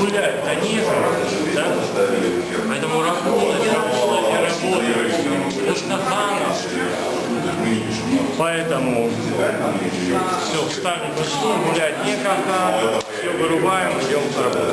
гуляют, они же, да? Поэтому работать, работать и работать. Нужно хана. Поэтому все, встали, пошли, гулять некогда, все вырубаем, идем к работе.